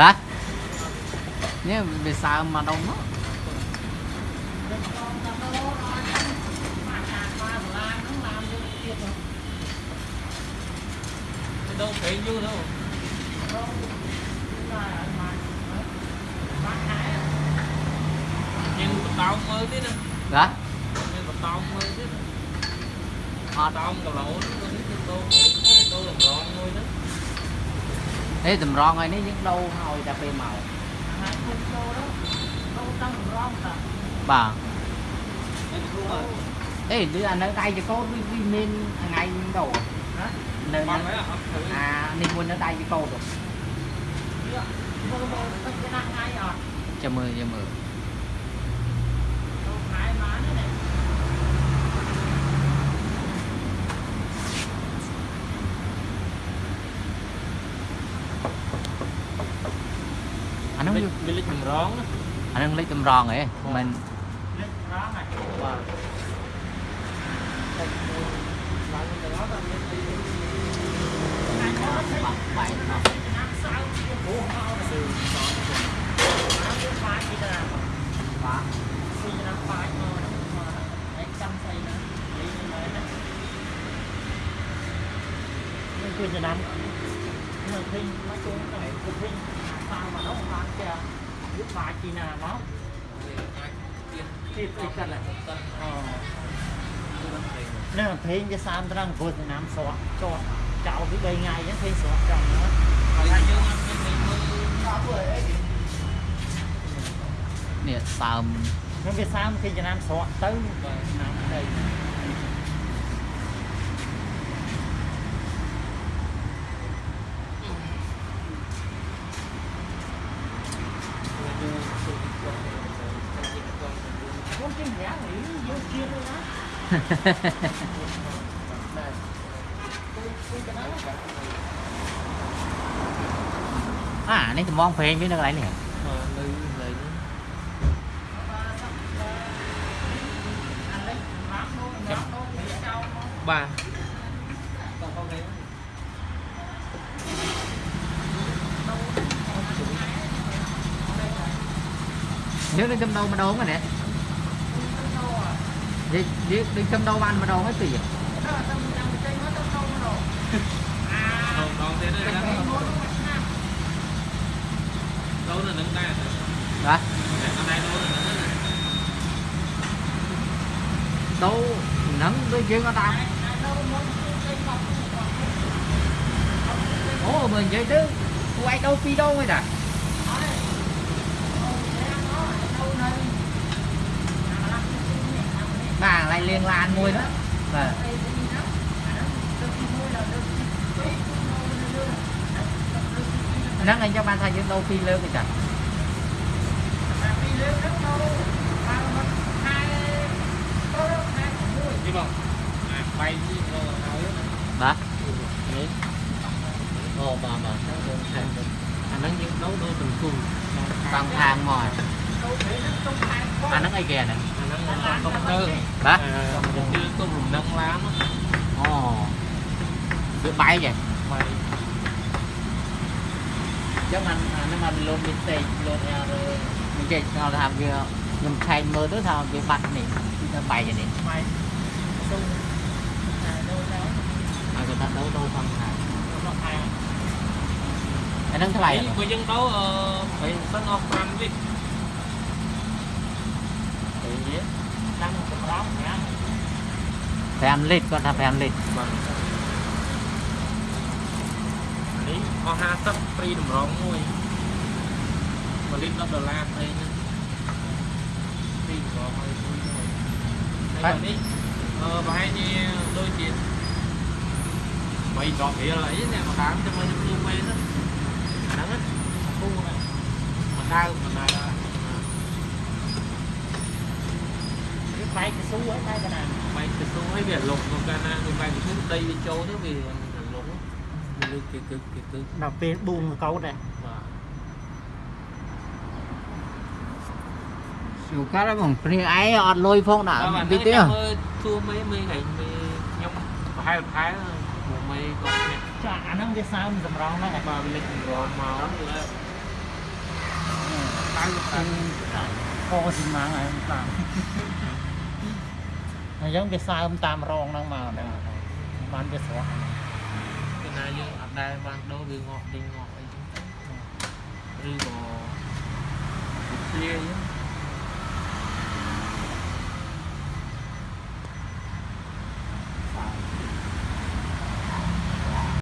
បាទនេះវាសើមមកដុំមក đâu thấy như đâu nhưng tao mới thế nè dạ nhưng tao mới thế tao cầu lỗ ទេតម្រងហើយនេះយើងដូរហើយតែពេលមកបាទអេលើអានៅដៃចកោតវាមានថ្ងៃមានដូរនៅអានេះមួយនៅដៃចកោតចាំមើលចាំមើលហ្នឹងវាលេខចម្រងអាហ្នឹងលេខចម្រងហ៎មិនលេខចម្រងហ៎បាទគឺចំណាំមកវិញមកជូនតែគឺវិញយកបាយពីណាមកទៀតទៀតគាត់អូណាព្រេងវាសាមត្រង់ព្រោះចំណាំស្រស់ចោះចោលពី3ថ្ងៃអញ្ចឹងព្រេងស្រស់ចង់ណាហើយយើងអត់មានព្រេងមើលដល់ព្រោះអីនេះសើមខ្ញុំវាសើមគេចំណាំស្រស់ទៅបាទ à ini mong phê với nó lại nè ba nếu lên trong đâu mà đốn rồi nè đi đi đi trong đâu ăn mà đâu hết tiền đâu là nâng tay hả đâu nâng cái chuyện người ta ủa mình vậy chứ quay đâu phi đâu rồi nè liên lan nuôi đó và nắng anh cho ba thay những đâu phi lớn thì trời bà ồ bà bà nó những đấu đôi tình cùng bằng thang mỏi អាហ្នឹងអីគេអាហ្នឹងអាហ្នឹងកុំទៅបាទជឿកុំរំលឹងឡានអូវាបែកហ៎បែកចឹងអាហ្នឹងអាលោមីសេលោអែរមិនចេះស្គាល់ថាវាខ្ញុំឆែកមើលទៅថាវាបាត់នេះគឺថាបែកនេះបែកសុំតែដូរទៅអាចទៅដូរដូរផងថារបស់ខែអាហ្នឹងថ្លៃបើយើងដូរអឺ3000អស់5វិឆ្នាំសម្រាប់5 5លីត្រគាត់ថា5លីត្របាទនេះអស់50ព្រីតម្រងមួយ1លីត្រ10ដុល្លារអីហ្នឹងព្រីតម្រងឲ្យមួយហើយនេះអឺប្រហែលជាដូចជា3ដបរៀលអីនេះមកតាមទៅមើលខ្ញុំវិញហ្នឹងហ្នឹងគូណាមកដើមមកដើមស៊ូហើយបែកកណ្ដាលបែកទៅស៊ូហើយវាលុកទៅកាលណាវាបែកទៅស៊ូដីវាចូលទៅវាលុកវាលើកគេគឺគេគឺដល់ពេលបូមកោតដែរបាទ dù cá đó còn phi ấy ọt lôi phong đã đi tiêu thua mấy mấy ngày mấy nhóm hai tháng một mấy con nè cho ăn nó cái sao mình rong nó là bà bị lịch rong màu lắm rồi tao có gì mà ngày làm អញ្ចឹងវាសើមតាមរងហ្នឹងមកហ្នឹងបានវាស្រស់ពេលណាយើងអត់ដែលបានដូរវាងាប់ទិញងាប់អីចឹងឬក៏វាធ្លាយ